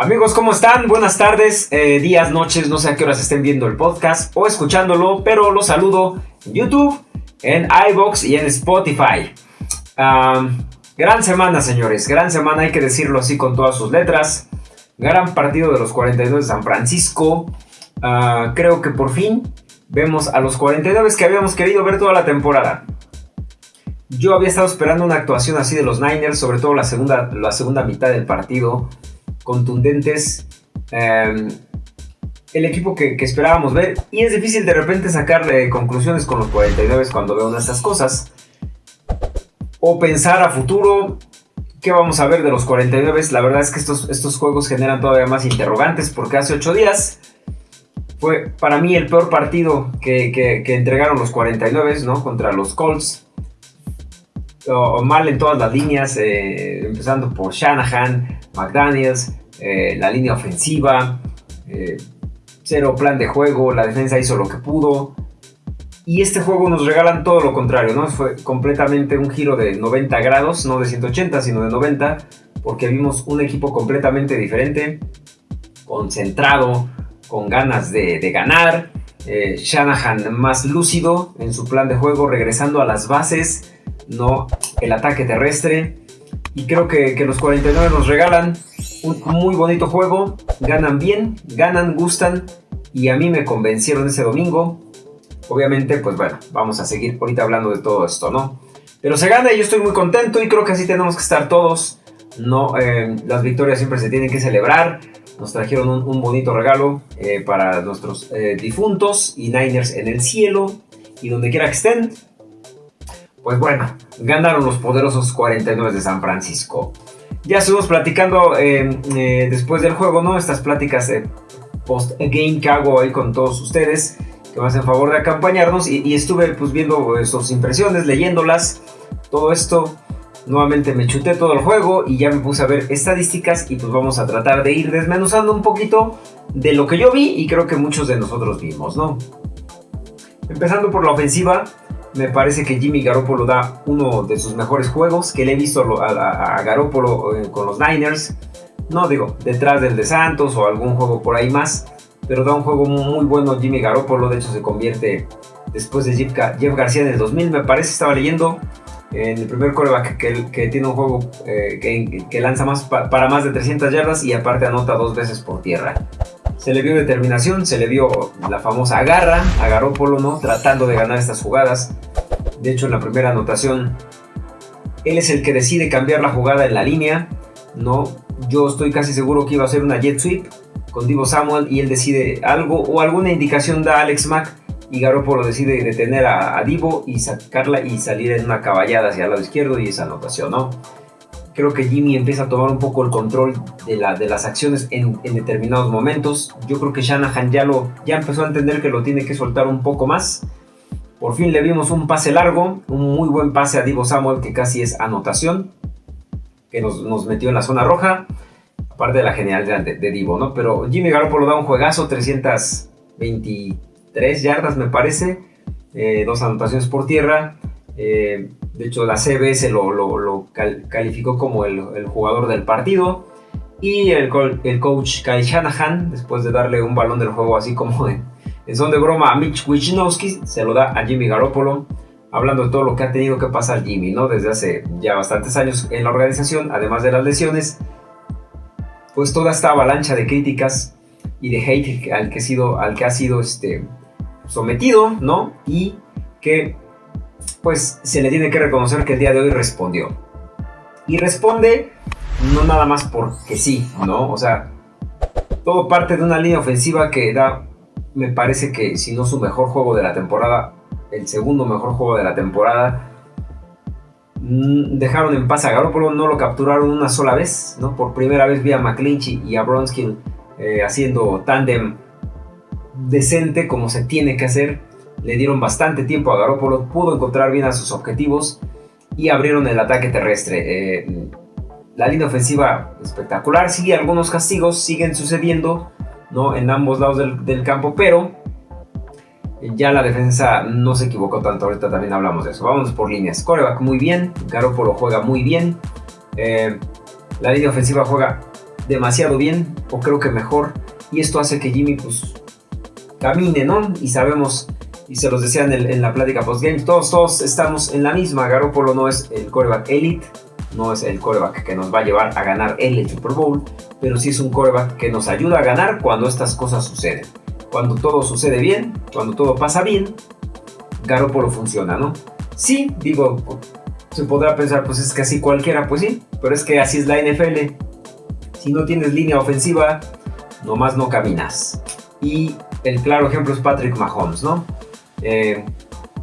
Amigos, ¿cómo están? Buenas tardes, eh, días, noches, no sé a qué horas estén viendo el podcast o escuchándolo, pero los saludo en YouTube, en iBox y en Spotify. gran semana, señores, gran semana, hay que decirlo así con todas sus letras. Gran partido de los 42 de San Francisco. Ah, creo que por fin vemos a los 49 que habíamos querido ver toda la temporada. Yo había estado esperando una actuación así de los Niners, sobre todo la segunda, la segunda mitad del partido contundentes. Em, el equipo que, esperábamos ver. Y es difícil de repente sacar eh, conclusiones con los 49 cuando veo estas cosas. O pensar a futuro. ¿Qué vamos a ver de los 49? La verdad es que estos, estos juegos generan todavía más interrogantes porque hace 8 días fue para mí el peor partido que, entregaron los 49 ¿no? contra los Colts. Mal en todas las líneas, eh, empezando por Shanahan, McDaniels, eh, la línea ofensiva, eh, cero plan de juego, la defensa hizo lo que pudo. Y este juego nos regalan todo lo contrario, ¿no? Fue completamente un giro de 90 grados, no de 180, sino de 90, porque vimos un equipo completamente diferente, concentrado, con ganas de, ganar. Shanahan más lúcido en su plan de juego, regresando a las bases, no el ataque terrestre. Y creo que, que los 49 nos regalan un muy bonito juego, ganan bien, ganan, gustan y a mí me convencieron ese domingo. Obviamente, pues bueno, vamos a seguir ahorita hablando de todo esto, ¿no? Pero se gana y yo estoy muy contento y creo que así tenemos que estar todos. No, eh, las victorias siempre se tienen que celebrar. Nos trajeron un, bonito regalo eh, para nuestros eh, difuntos y Niners en el cielo y donde quiera que estén. Pues bueno, ganaron los poderosos 49 de San Francisco. Ya estuvimos platicando eh, eh, después del juego, ¿no? Estas pláticas post-game que hago ahí con todos ustedes, que me hacen favor de acompañarnos. Y, estuve pues viendo eh, sus impresiones, leyéndolas, todo esto. Nuevamente me chuté todo el juego y ya me puse a ver estadísticas y pues vamos a tratar de ir desmenuzando un poquito de lo que yo vi y creo que muchos de nosotros vimos, ¿no? Empezando por la ofensiva, me parece que Jimmy Garoppolo da uno de sus mejores juegos que le he visto a, Garoppolo eh, con los Niners. No digo, detrás del de Santos o algún juego por ahí más, pero da un juego muy bueno Jimmy Garoppolo. De hecho, se convierte después de Jeff, García en el 2000, me parece, estaba leyendo. En el primer coreback que, tiene un juego eh, que, lanza más para más de 300 yardas y aparte anota dos veces por tierra. Se le vio determinación, se le vio la famosa garra a Garópolo, ¿no? Tratando de ganar estas jugadas. De hecho, en la primera anotación, él es el que decide cambiar la jugada en la línea, ¿no? Yo estoy casi seguro que iba a ser una jet sweep con Divo Samuel y él decide algo o alguna indicación da Alex Mack y Garoppolo decide detener a, a, Divo y sacarla y salir en una caballada hacia el lado izquierdo y esa anotación, ¿no? Creo que Jimmy empieza a tomar un poco el control de, la, de las acciones en, determinados momentos. Yo creo que Shanahan ya, lo, ya empezó a entender que lo tiene que soltar un poco más. Por fin le vimos un pase largo, un muy buen pase a Divo Samuel que casi es anotación, que nos, metió en la zona roja, aparte de la genialidad de, Divo, ¿no? Pero Jimmy Garoppolo da un juegazo, 323 yardas me parece, eh, dos anotaciones por tierra. Eh, de hecho, la CBS lo, calificó como el, jugador del partido. Y el, coach Kyle Shanahan, después de darle un balón del juego así como en, son de broma a Mitch Wisnowski, se lo da a Jimmy Garoppolo, hablando de todo lo que ha tenido que pasar Jimmy, ¿no? Desde hace ya bastantes años en la organización, además de las lesiones, pues toda esta avalancha de críticas y de hate al que, ha sido, al que ha sido este, sometido, ¿no? Y que pues se le tiene que reconocer que el día de hoy respondió. Y responde no nada más porque sí, ¿no? O sea, todo parte de una línea ofensiva que da, me parece que si no su mejor juego de la temporada, el segundo mejor juego de la temporada. Mm, dejaron en paz a Garoppolo, no lo capturaron una sola vez, ¿no? Por primera vez vi a McClinchy y a Bronskill eh, haciendo tándem decente como se tiene que hacer le dieron bastante tiempo a Garoppolo, pudo encontrar bien a sus objetivos y abrieron el ataque terrestre. Eh, la línea ofensiva espectacular, sigue algunos castigos, siguen sucediendo ¿no? en ambos lados del, campo, pero ya la defensa no se equivocó tanto, ahorita también hablamos de eso. Vamos por líneas. Coreback muy bien, Garoppolo juega muy bien, eh, la línea ofensiva juega demasiado bien, o creo que mejor, y esto hace que Jimmy pues camine, ¿no? Y sabemos, y se los decía en, la plática post-game, todos, todos estamos en la misma, Garoppolo no es el coreback elite, no es el coreback que nos va a llevar a ganar el Super Bowl, pero sí es un coreback que nos ayuda a ganar cuando estas cosas suceden. Cuando todo sucede bien, cuando todo pasa bien, Garoppolo funciona, ¿no? Sí, digo, se podrá pensar, pues es casi cualquiera, pues sí, pero es que así es la NFL. Si no tienes línea ofensiva, nomás no caminas. Y el claro ejemplo es Patrick Mahomes, ¿no? Eh,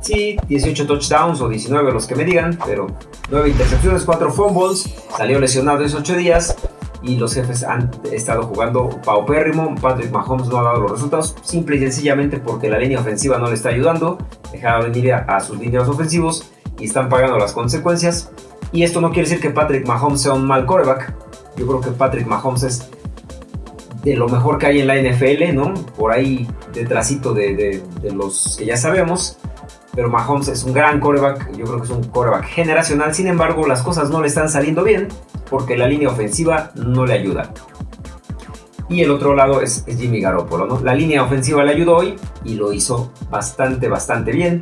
sí, 18 touchdowns o 19 los que me digan, pero 9 intercepciones, 4 fumbles, salió lesionado esos 8 días y los jefes han estado jugando paupérrimo. Patrick Mahomes no ha dado los resultados, simple y sencillamente porque la línea ofensiva no le está ayudando. Dejaron venir a, sus líneas ofensivos y están pagando las consecuencias. Y esto no quiere decir que Patrick Mahomes sea un mal quarterback. Yo creo que Patrick Mahomes es de lo mejor que hay en la NFL, ¿no? Por ahí detrásito de, de los que ya sabemos pero Mahomes es un gran coreback, yo creo que es un coreback generacional, sin embargo las cosas no le están saliendo bien porque la línea ofensiva no le ayuda. Y el otro lado es, Jimmy Garoppolo, ¿no? La línea ofensiva le ayudó hoy y lo hizo bastante, bastante bien.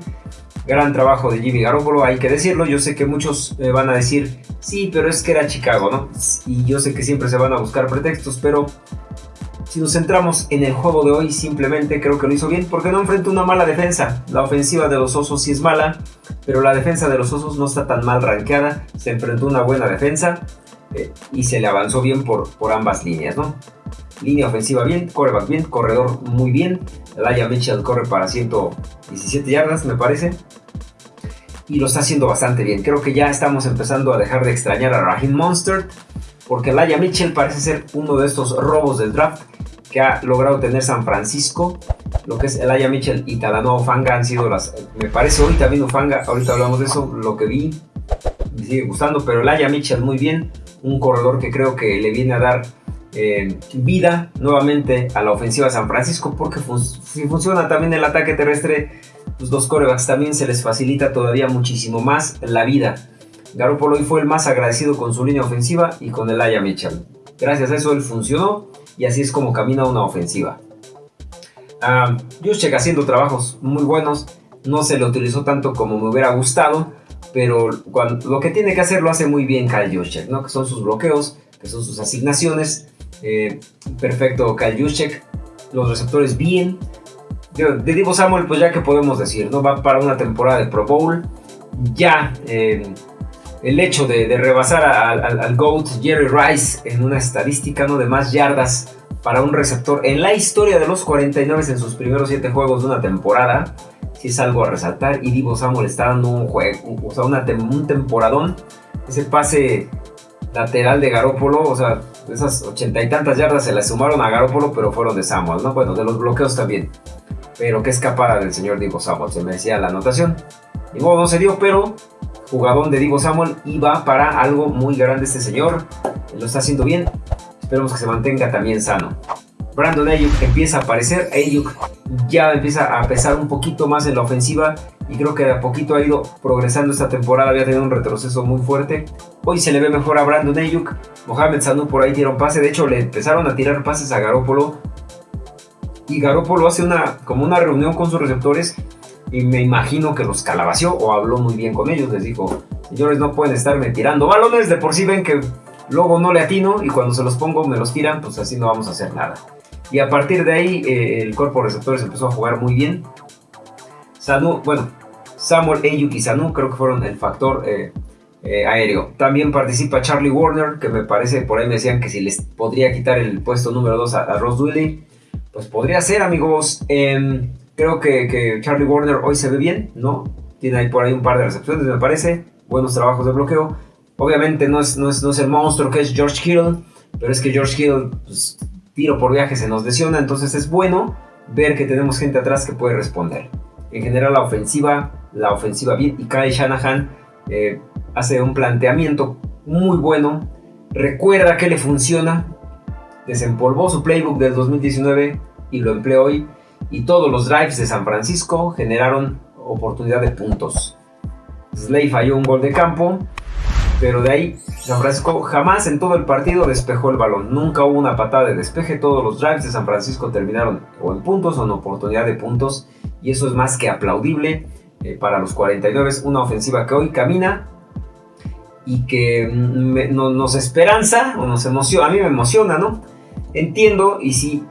Gran trabajo de Jimmy Garoppolo, hay que decirlo. Yo sé que muchos van a decir, sí, pero es que era Chicago, ¿no? Y yo sé que siempre se van a buscar pretextos, pero si nos centramos en el juego de hoy, simplemente creo que lo hizo bien porque no enfrenta una mala defensa. La ofensiva de los Osos sí es mala, pero la defensa de los Osos no está tan mal rankeada. Se enfrentó una buena defensa eh, y se le avanzó bien por, por ambas líneas, ¿no? Línea ofensiva bien, coreback bien, corredor muy bien. Laia Mitchell corre para 117 yardas, me parece. Y lo está haciendo bastante bien. Creo que ya estamos empezando a dejar de extrañar a Raheem Monster. Porque Laia Mitchell parece ser uno de estos robos del draft que ha logrado tener San Francisco, lo que es Aya Mitchell y Talanoa Ufanga han sido las, me parece hoy también Ufanga, ahorita hablamos de eso, lo que vi, me sigue gustando, pero Aya Mitchell muy bien, un corredor que creo que le viene a dar eh, vida nuevamente a la ofensiva de San Francisco, porque si funciona también el ataque terrestre, pues los corebacks también se les facilita todavía muchísimo más la vida. Garoppolo hoy fue el más agradecido con su línea ofensiva y con el Aya Mitchell. Gracias a eso él funcionó y así es como camina una ofensiva. Juszczyk haciendo trabajos muy buenos, no se le utilizó tanto como me hubiera gustado, pero lo que tiene que hacer lo hace muy bien Kyle Juszczyk, ¿no? que son sus bloqueos, que son sus asignaciones. Eh, perfecto Kyle Juszczyk, los receptores bien. De Divo Samuel, pues ya que podemos decir, ¿no? Va para una temporada de Pro Bowl. Ya eh, el hecho de, rebasar al GOAT Jerry Rice en una estadística ¿no? de más yardas para un receptor en la historia de los 49 en sus primeros 7 juegos de una temporada, sí es algo a resaltar. Y Divo Samuel está dando un juego, o sea, un temporadón. Ese pase lateral de Garópolo, o sea, esas ochenta y tantas yardas se le sumaron a Garópolo, pero fueron de Samuel, ¿no? Bueno, de los bloqueos también. Pero qué escapada del señor Divo Samuel, se me decía la anotación. Y no se dio, pero jugadón de Divo Samuel y va para algo muy grande este señor. Lo está haciendo bien. Esperemos que se mantenga también sano. Brandon Ayuk empieza a aparecer. Ayuk ya empieza a pesar un poquito más en la ofensiva y creo que de a poquito ha ido progresando esta temporada. Había tenido un retroceso muy fuerte. Hoy se le ve mejor a Brandon Ayuk. Mohamed Sanu por ahí un pase. De hecho, le empezaron a tirar pases a Garópolo. Y Garópolo hace una, como una reunión con sus receptores y me imagino que los calabació o habló muy bien con ellos. Les dijo, señores, no pueden estarme tirando balones, de por sí ven que luego no le atino y cuando se los pongo me los tiran, pues así no vamos a hacer nada. Y a partir de ahí eh, el cuerpo de receptores empezó a jugar muy bien. Sanu, bueno, Samuel Ayuk y Sanu creo que fueron el factor eh, eh, aéreo. También participa Charlie Warner, que me parece, por ahí me decían que si les podría quitar el puesto número 2 a, Ross Dwelly, pues podría ser, amigos. Em, Creo que, Charlie Warner hoy se ve bien, ¿no? Tiene ahí por ahí un par de recepciones, me parece. Buenos trabajos de bloqueo. Obviamente no es, no es, no es el monstruo que es George Hill, pero es que George Hill, pues, tiro por viaje, se nos lesiona. Entonces es bueno ver que tenemos gente atrás que puede responder. En general, la ofensiva, la ofensiva bien. Y Kyle Shanahan eh, hace un planteamiento muy bueno. Recuerda que le funciona. Desempolvó su playbook del 2019 y lo empleó hoy y todos los drives de San Francisco generaron oportunidad de puntos. Slay falló un gol de campo, Pero de ahí, San Francisco jamás en todo el partido despejó el balón. Nunca hubo una patada de despeje. Todos los drives de San Francisco terminaron o en puntos o en oportunidad de puntos. Y eso es más que aplaudible eh, para los 49. Una ofensiva que hoy camina y que mm, nos esperanza o nos emociona. A mí me emociona, ¿no? Entiendo y sí,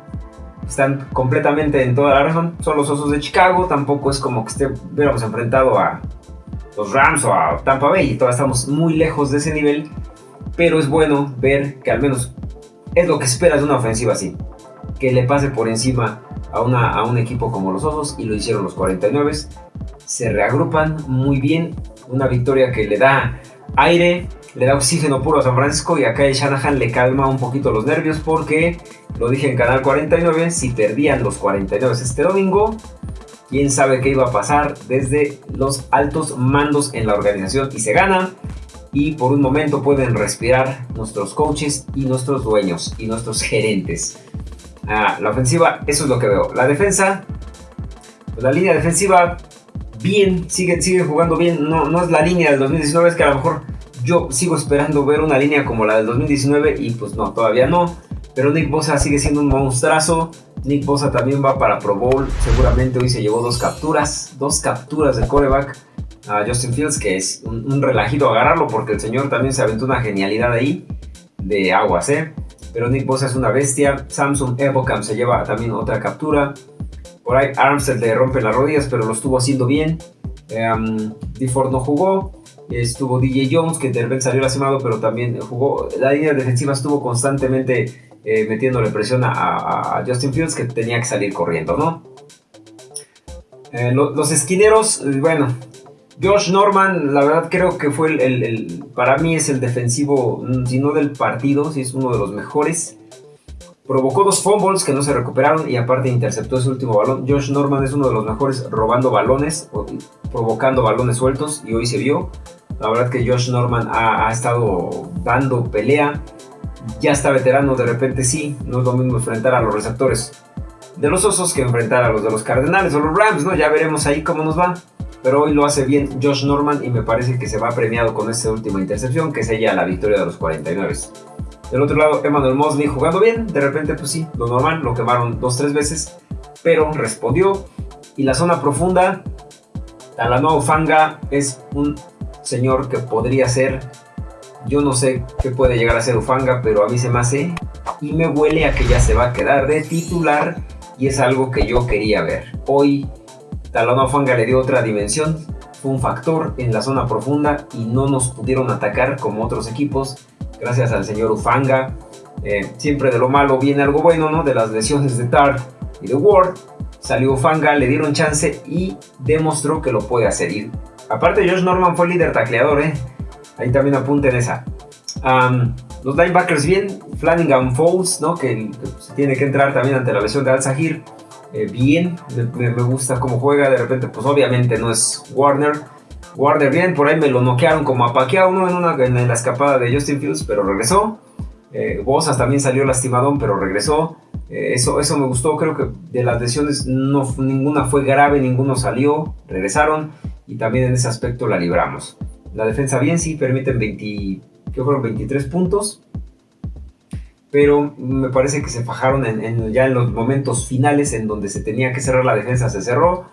están completamente en toda la razón. Son los Osos de Chicago. Tampoco es como que esté, hubiéramos enfrentado a los Rams o a Tampa Bay y todavía estamos muy lejos de ese nivel, pero es bueno ver que al menos es lo que esperas de una ofensiva así, que le pase por encima a, una, a un equipo como los Osos y lo hicieron los 49, se reagrupan muy bien, una victoria que le da aire, le da oxígeno puro a San Francisco y acá el Shanahan le calma un poquito los nervios porque, lo dije en Canal 49, si perdían los 49 este domingo, quién sabe qué iba a pasar desde los altos mandos en la organización y se gana y por un momento pueden respirar nuestros coaches y nuestros dueños y nuestros gerentes. Ah, la ofensiva, eso es lo que veo. La defensa, pues la línea defensiva, bien, sigue, jugando bien. No, no es la línea del 2019, es que a lo mejor yo sigo esperando ver una línea como la del 2019 y pues no, todavía no. Pero Nick Bosa sigue siendo un monstruazo. Nick Bosa también va para Pro Bowl. Seguramente hoy se llevó dos capturas. Dos capturas de coreback a Justin Fields, que es un, relajito agarrarlo porque el señor también se aventó una genialidad ahí de aguas, ¿eh? Pero Nick Bosa es una bestia. Samsung Evocam se lleva también otra captura. Por ahí Armstead le rompe las rodillas, pero lo estuvo haciendo bien. Um, no jugó. Estuvo DJ Jones, que de repente salió lastimado, pero también jugó. La línea defensiva estuvo constantemente eh, metiéndole presión a, Justin Fields que tenía que salir corriendo, ¿no? Eh, los esquineros, eh, bueno, Josh Norman, la verdad creo que fue el, para mí es el defensivo, mm, si no del partido, si es uno de los mejores. Provocó dos fumbles que no se recuperaron y aparte interceptó ese último balón. Josh Norman es uno de los mejores robando balones, provocando balones sueltos y hoy se vio. La verdad que Josh Norman ha, ha estado dando pelea ya está veterano, de repente sí, no es lo mismo enfrentar a los receptores de los Osos que enfrentar a los de los Cardenales o los Rams, ¿no? Ya veremos ahí cómo nos va. Pero hoy lo hace bien Josh Norman y me parece que se va premiado con esta última intercepción que sella la victoria de los 49. Del otro lado, Emmanuel Mosley jugando bien, de repente pues sí, lo normal, lo quemaron dos, tres veces, pero respondió. Y la zona profunda, Talanoa Fanga es un señor que podría ser yo no sé qué puede llegar a ser Ufanga, pero a mí se me hace y me huele a que ya se va a quedar de titular y es algo que yo quería ver. Hoy Talón Ufanga le dio otra dimensión, fue un factor en la zona profunda y no nos pudieron atacar como otros equipos gracias al señor Ufanga. Eh, siempre de lo malo viene algo bueno, ¿no? De las lesiones de Tart y de Ward. Salió Ufanga, le dieron chance y demostró que lo puede hacer. Y aparte Josh Norman fue líder tacleador, ¿eh? Ahí también apunten esa. los linebackers bien, Flanagan Falls, ¿no? que, se tiene que entrar también ante la lesión de Al-Sahir. Eh, bien, me, gusta cómo juega. De repente, pues obviamente no es Warner. Warner bien, por ahí me lo noquearon como a uno en, una, en la escapada de Justin Fields, pero regresó. Eh, Bosas también salió lastimadón, pero regresó. Eh, eso, eso me gustó, creo que de las lesiones no, ninguna fue grave, ninguno salió, regresaron y también en ese aspecto la libramos. La defensa bien, sí, permiten 20, que fueron 23 puntos. Pero me parece que se fajaron ya en los momentos finales en donde se tenía que cerrar la defensa, se cerró.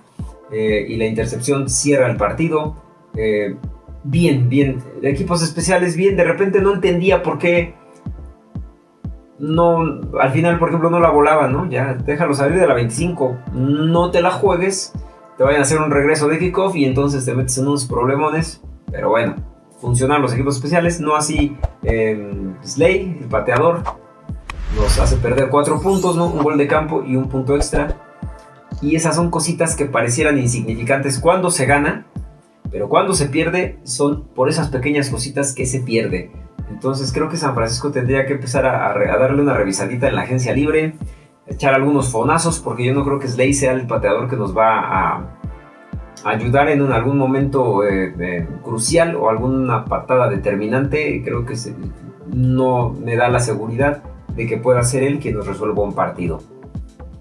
Eh, y la intercepción cierra el partido. Eh, bien, bien. Equipos especiales, bien. De repente no entendía por qué no, al final, por ejemplo, no la volaba, ¿no? Ya, déjalo salir de la 25. No te la juegues. Te vayan a hacer un regreso de kickoff y entonces te metes en unos problemones. Pero bueno, funcionan los equipos especiales, no así eh, Slay, el pateador, nos hace perder cuatro puntos, ¿no? Un gol de campo y un punto extra. Y esas son cositas que parecieran insignificantes cuando se gana, pero cuando se pierde son por esas pequeñas cositas que se pierde. Entonces creo que San Francisco tendría que empezar a, darle una revisadita en la agencia libre, echar algunos fonazos, porque yo no creo que Slay sea el pateador que nos va a, ayudar en algún momento eh, crucial o alguna patada determinante, creo que no me da la seguridad de que pueda ser él quien nos resuelva un partido.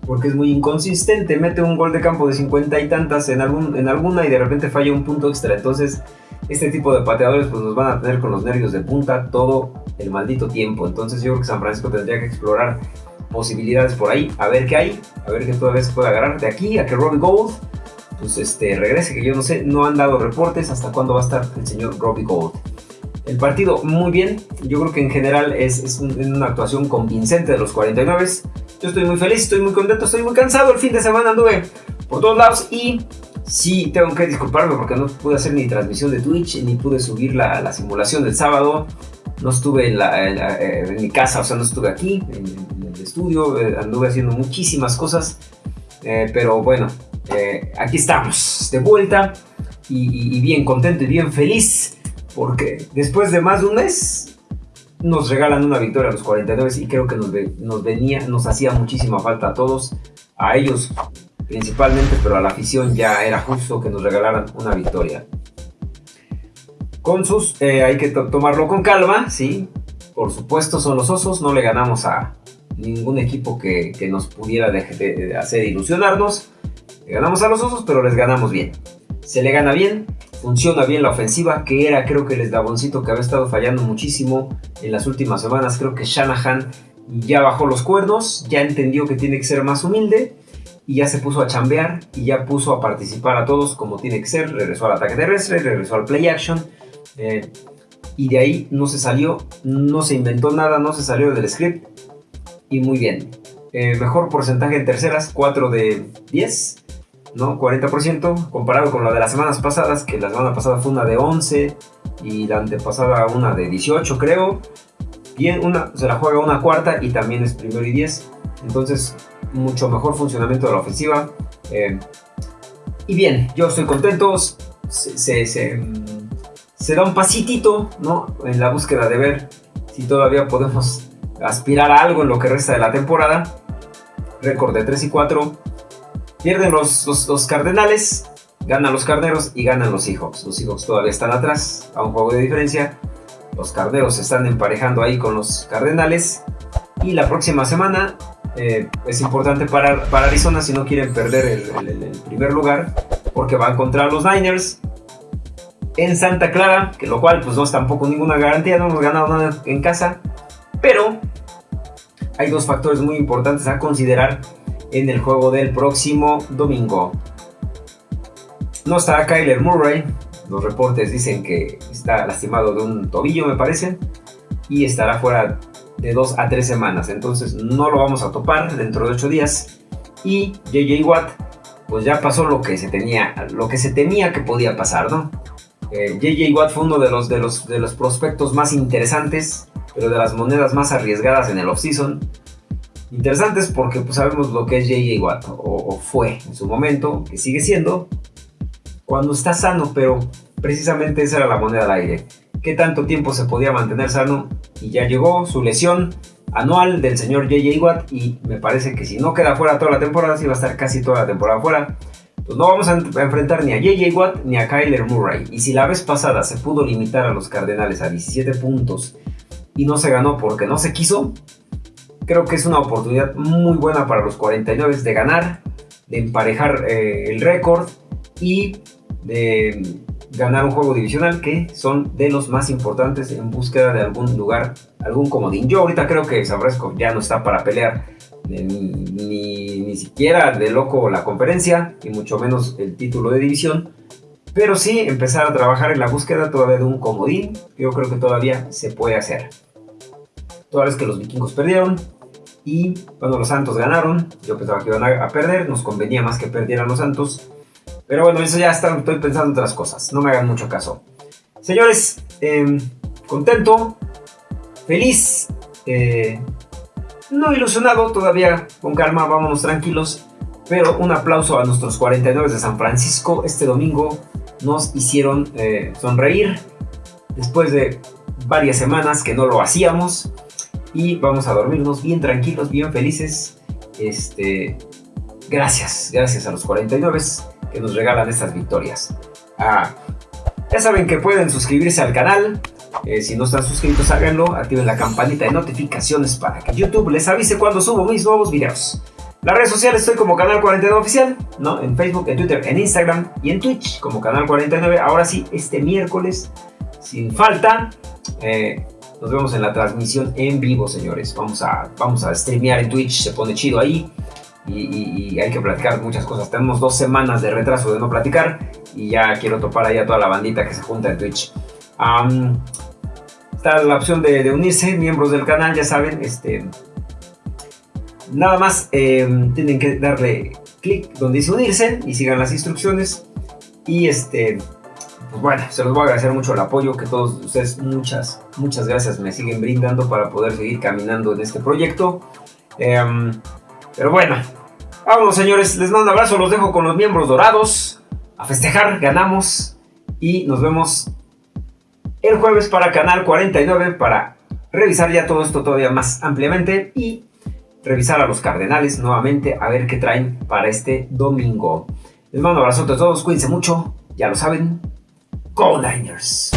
Porque es muy inconsistente, mete un gol de campo de 50 y tantas en, algún, en alguna y de repente falla un punto extra. Entonces, este tipo de pateadores pues nos van a tener con los nervios de punta todo el maldito tiempo. Entonces yo creo que San Francisco tendría que explorar posibilidades por ahí, a ver qué hay, a ver qué todavía se puede agarrar de aquí a que Robbie Gold pues este regrese, que yo no sé, no han dado reportes hasta cuándo va a estar el señor Robbie Gold. El partido muy bien, yo creo que en general es, es una actuación convincente de los 49. Yo estoy muy feliz, estoy muy contento, estoy muy cansado. El fin de semana anduve por todos lados y sí tengo que disculparme porque no pude hacer ni transmisión de Twitch ni pude subir la, la simulación del sábado. No estuve en, la, en, mi casa, o sea, no estuve aquí en, el estudio, eh, anduve haciendo muchísimas cosas. Eh, pero bueno, eh, aquí estamos de vuelta y, y bien contento y bien feliz porque después de más de un mes nos regalan una victoria a los 49 y creo que nos, venía, nos hacía muchísima falta a todos, a ellos principalmente, pero a la afición ya era justo que nos regalaran una victoria. Con sus, eh, hay que tomarlo con calma, sí, por supuesto son los osos, no le ganamos a ningún equipo que, nos pudiera hacer ilusionarnos, le ganamos a los osos, pero les ganamos bien. Se le gana bien, funciona bien la ofensiva, que era creo que el eslaboncito que había estado fallando muchísimo en las últimas semanas. Creo que Shanahan ya bajó los cuernos, ya entendió que tiene que ser más humilde y ya se puso a chambear y ya puso a participar a todos como tiene que ser. Regresó al ataque terrestre, regresó al play action. Eh, y de ahí no se salió, no se inventó nada, no se salió del script. Y muy bien. Eh, mejor porcentaje en terceras, 4 de 10. ¿No? 40% comparado con la de las semanas pasadas, que la semana pasada fue una de 11 y la antepasada una de 18 creo. Una, se la juega una cuarta y también es primero y 10. Entonces, mucho mejor funcionamiento de la ofensiva. Eh, y bien, yo estoy contento. Se, se, da un pasitito, ¿no? En la búsqueda de ver si todavía podemos aspirar a algo en lo que resta de la temporada. Récord de 3 y 4 Pierden los, los, Cardenales, ganan los Carneros y ganan los Seahawks. Los Seahawks todavía están atrás, a un juego de diferencia. Los Carneros se están emparejando ahí con los Cardenales. Y la próxima semana eh, es importante para, para, Arizona si no quieren perder el, primer lugar, porque van contra los Niners en Santa Clara, que lo cual pues no es tampoco ninguna garantía, no hemos ganado nada en casa, pero hay dos factores muy importantes a considerar en el juego del próximo domingo. No estará Kyler Murray. Los reportes dicen que está lastimado de un tobillo, me parece. Y estará fuera de 2 a 3 semanas. Entonces no lo vamos a topar dentro de 8 días. Y JJ Watt, pues ya pasó lo que se tenía, lo que se temía que podía pasar, ¿no? JJ eh, Watt fue uno de los, de, los, de los prospectos más interesantes, pero de las monedas más arriesgadas en el offseason interesantes porque pues, sabemos lo que es JJ Watt, o, fue en su momento, que sigue siendo, cuando está sano, pero precisamente esa era la moneda al aire. ¿Qué tanto tiempo se podía mantener sano? Y ya llegó su lesión anual del señor JJ Watt y me parece que si no queda fuera toda la temporada, si va a estar casi toda la temporada fuera, pues no vamos a enfrentar ni a JJ Watt ni a Kyler Murray. Y si la vez pasada se pudo limitar a los Cardenales a 17 puntos y no se ganó porque no se quiso, Creo que es una oportunidad muy buena para los 49 de ganar, de emparejar eh, el récord y de ganar un juego divisional que son de los más importantes en búsqueda de algún lugar, algún comodín. Yo ahorita creo que San ya no está para pelear ni, ni, ni, siquiera de loco la conferencia, y mucho menos el título de división. Pero sí empezar a trabajar en la búsqueda todavía de un comodín. Yo creo que todavía se puede hacer. Toda vez que los vikingos perdieron, y bueno, los Santos ganaron. Yo pensaba que iban a, perder. Nos convenía más que perdieran los Santos. Pero bueno, eso ya está, estoy pensando en otras cosas. No me hagan mucho caso. Señores, em, contento, feliz, eh, no ilusionado todavía. Con calma, vámonos tranquilos. Pero un aplauso a nuestros 49 de San Francisco. Este domingo nos hicieron eh, sonreír. Después de varias semanas que no lo hacíamos y vamos a dormirnos bien tranquilos, bien felices. Este, gracias, gracias a los 49 que nos regalan estas victorias. Ah, ya saben que pueden suscribirse al canal. Eh, si no están suscritos, háganlo. Activen la campanita de notificaciones para que YouTube les avise cuando subo mis nuevos videos. Las redes sociales estoy como Canal 49 Oficial, ¿no? En Facebook, en Twitter, en Instagram y en Twitch como Canal 49. Ahora sí, este miércoles, sin falta, eh, nos vemos en la transmisión en vivo, señores. Vamos a, vamos a streamear en Twitch, se pone chido ahí. Y, hay que platicar muchas cosas. Tenemos dos semanas de retraso de no platicar y ya quiero topar ahí a toda la bandita que se junta en Twitch. está la opción de, de, unirse, miembros del canal, ya saben, este, Nada más em, tienen que darle clic donde dice unirse y sigan las instrucciones. Y este, pues bueno, se los voy a agradecer mucho el apoyo que todos ustedes, muchas, muchas gracias me siguen brindando para poder seguir caminando en este proyecto. Em, pero bueno, vámonos señores, les mando un abrazo, los dejo con los miembros dorados. A festejar, ganamos y nos vemos el jueves para Canal 49 para revisar ya todo esto todavía más ampliamente y revisar a los Cardenales nuevamente a ver qué traen para este domingo. Les mando un abrazo a todos, cuídense mucho, ya lo saben. Go Niners.